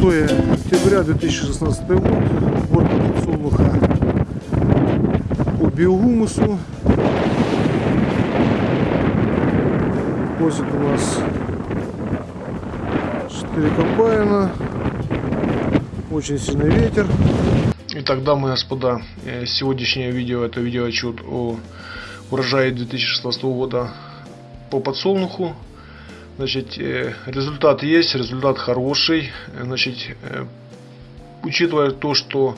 ноября 2016 год. Уборка подсолнуха по биогумусу. Возит у нас 4 комбайна. Очень сильный ветер. Итак, дамы и господа, э, сегодняшнее видео это видеоотчет о урожае 2016 года по подсолнуху. Значит, э, результат есть, результат хороший. Значит, э, учитывая то, что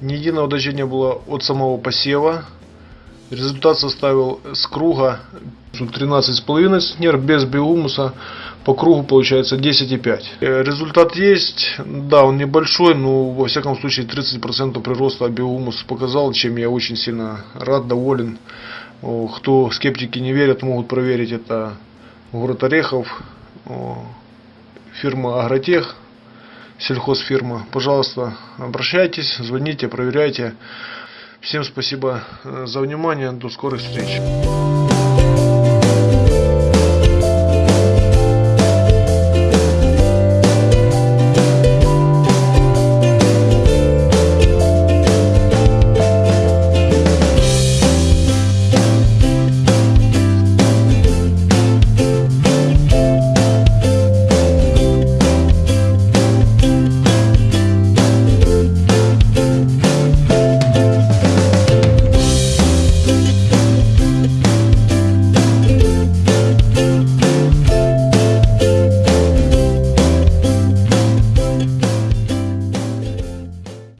ни единого не было от самого посева, результат составил с круга 13,5 центнер без биомуса по кругу получается 10,5. Э, Результат есть, да, он небольшой, но во всяком случае 30% прироста биомус показал, чем я очень сильно рад, доволен. Кто скептики не верят, могут проверить это город Орехов, фирма Агротех, сельхозфирма. Пожалуйста, обращайтесь, звоните, проверяйте. Всем спасибо э, за внимание, до скорых встреч.